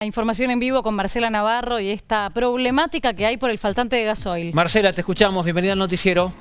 La información en vivo con Marcela Navarro y esta problemática que hay por el faltante de gasoil. Marcela, te escuchamos. Bienvenida al noticiero.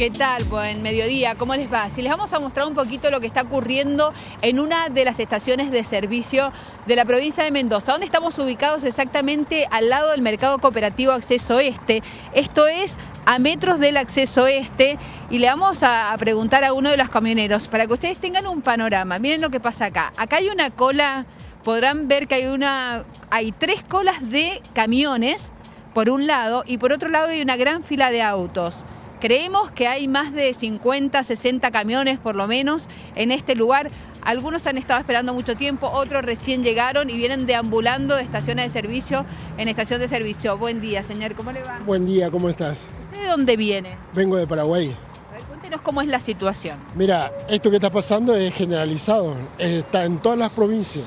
¿Qué tal? Buen mediodía, ¿cómo les va? Si les vamos a mostrar un poquito lo que está ocurriendo en una de las estaciones de servicio de la provincia de Mendoza, donde estamos ubicados exactamente al lado del Mercado Cooperativo Acceso Este. Esto es a metros del Acceso Este y le vamos a, preguntar a uno de los camioneros para que ustedes tengan un panorama. Miren lo que pasa acá. Acá hay una cola, podrán ver que hay una, hay tres colas de camiones por un lado y por otro lado hay una gran fila de autos. Creemos que hay más de 50, 60 camiones por lo menos en este lugar. Algunos han estado esperando mucho tiempo, otros recién llegaron y vienen deambulando de estaciones de servicio en estación de servicio. Buen día, señor, ¿cómo le va? Buen día, ¿cómo estás? ¿Usted de dónde viene? Vengo de Paraguay. A ver, cuéntenos cómo es la situación. Mira, esto que está pasando es generalizado, está en todas las provincias.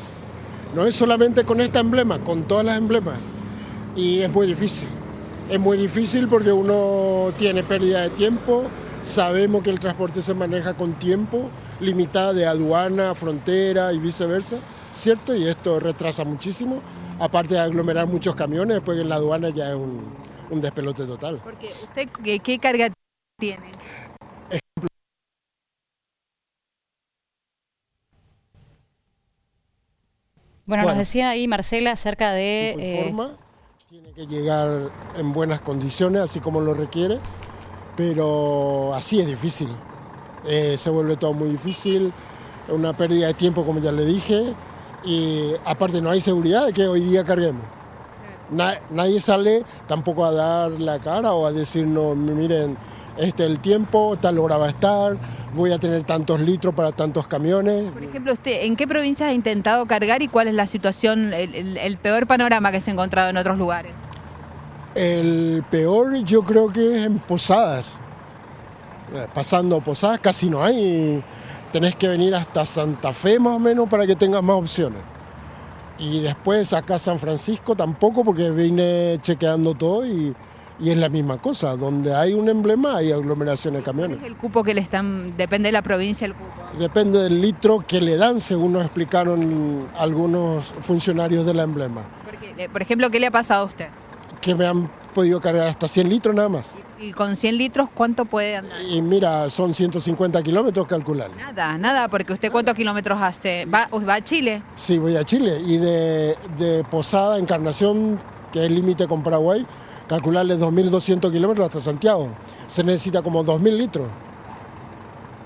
No es solamente con este emblema, con todas las emblemas. Y es muy difícil. Es muy difícil porque uno tiene pérdida de tiempo, sabemos que el transporte se maneja con tiempo, limitada de aduana, frontera y viceversa, ¿cierto? Y esto retrasa muchísimo, aparte de aglomerar muchos camiones, después en la aduana ya es un, un despelote total. Porque usted, ¿qué, qué carga tiene? Bueno, nos decía ahí Marcela acerca de... Eh, tiene que llegar en buenas condiciones, así como lo requiere, pero así es difícil. Eh, se vuelve todo muy difícil, una pérdida de tiempo, como ya le dije, y aparte no hay seguridad de que hoy día carguemos. nadie sale tampoco a dar la cara o a decirnos, miren, este es el tiempo, tal hora va a estar, voy a tener tantos litros para tantos camiones. Por ejemplo, usted, ¿en qué provincias ha intentado cargar y cuál es la situación, el, peor panorama que se ha encontrado en otros lugares? El peor yo creo que es en Posadas. Pasando Posadas casi no hay. Tenés que venir hasta Santa Fe más o menos para que tengas más opciones. Y después acá San Francisco tampoco porque vine chequeando todo y y es la misma cosa, donde hay un emblema hay aglomeración de camiones. ¿Es el cupo que le están, depende de la provincia el cupo? Depende del litro que le dan, según nos explicaron algunos funcionarios del emblema. Eh, por ejemplo, ¿qué le ha pasado a usted? Que me han podido cargar hasta 100 litros nada más. ¿Y, con 100 litros cuánto puede andar? Y mira, son 150 kilómetros calcular. Nada, nada, porque usted cuántos kilómetros hace. ¿Va, ¿Va a Chile? Sí, voy a Chile. Y de, de Posada, Encarnación, que es el límite con Paraguay, calcularle 2.200 kilómetros hasta Santiago. Se necesita como 2.000 litros.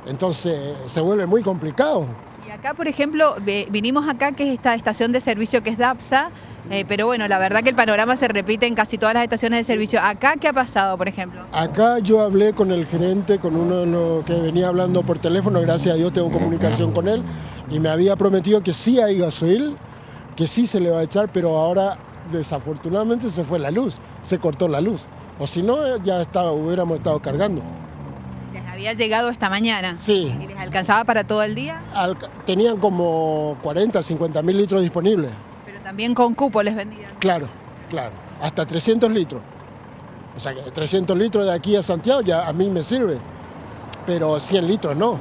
Entonces se vuelve muy complicado. Y acá, por ejemplo, vinimos acá, que es esta estación de servicio que es DAPSA, eh, pero bueno, la verdad que el panorama se repite en casi todas las estaciones de servicio. ¿Acá qué ha pasado, por ejemplo? Acá yo hablé con el gerente, con uno de los que venía hablando por teléfono, gracias a Dios tengo comunicación con él, y me había prometido que sí hay gasoil, que sí se le va a echar, pero ahora desafortunadamente se fue la luz, se cortó la luz. O si no, ya estaba, hubiéramos estado cargando. ¿Les había llegado esta mañana? Sí. ¿Y les alcanzaba para todo el día? tenían como 40, 50 mil litros disponibles. Pero también con cupo les vendían. Claro, claro. Hasta 300 litros. O sea, que 300 litros de aquí a Santiago ya a mí me sirve. Pero 100 litros no.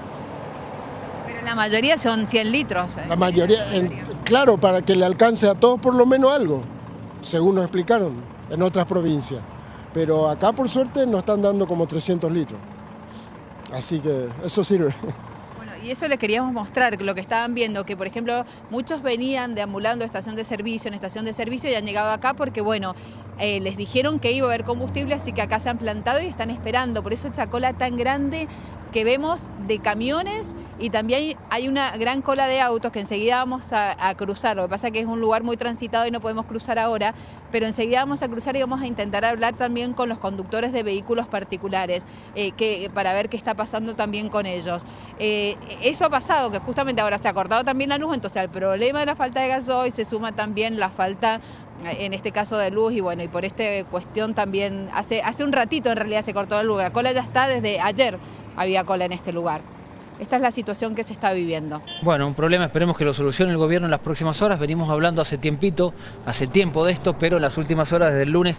Pero la mayoría son 100 litros. ¿eh? La mayoría, claro, para que le alcance a todos por lo menos algo según nos explicaron, en otras provincias. Pero acá por suerte nos están dando como 300 litros. Así que eso sirve. Bueno, y eso les queríamos mostrar, lo que estaban viendo, que por ejemplo muchos venían deambulando estación de servicio en estación de servicio y han llegado acá porque bueno, eh, les dijeron que iba a haber combustible, así que acá se han plantado y están esperando. Por eso esta cola tan grande que vemos de camiones y también hay una gran cola de autos que enseguida vamos a, cruzar. Lo que pasa es que es un lugar muy transitado y no podemos cruzar ahora, pero enseguida vamos a cruzar y vamos a intentar hablar también con los conductores de vehículos particulares eh, que, para ver qué está pasando también con ellos. Eh, eso ha pasado, que justamente ahora se ha cortado también la luz, entonces al problema de la falta de gasoil se suma también la falta en este caso de luz y bueno, y por esta cuestión también, hace, hace un ratito en realidad se cortó la luz, la cola ya está desde ayer, había cola en este lugar. Esta es la situación que se está viviendo. Bueno, un problema, esperemos que lo solucione el gobierno en las próximas horas. Venimos hablando hace tiempito, hace tiempo de esto, pero en las últimas horas, desde el lunes,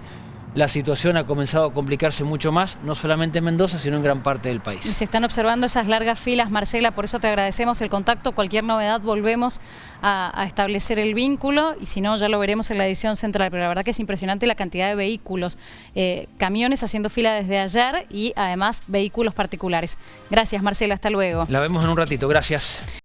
la situación ha comenzado a complicarse mucho más, no solamente en Mendoza, sino en gran parte del país. Y se están observando esas largas filas, Marcela, por eso te agradecemos el contacto. Cualquier novedad volvemos a, a establecer el vínculo y si no ya lo veremos en la edición central, pero la verdad que es impresionante la cantidad de vehículos, eh, camiones haciendo fila desde ayer y además vehículos particulares. Gracias Marcela, hasta luego. La vemos en un ratito, gracias.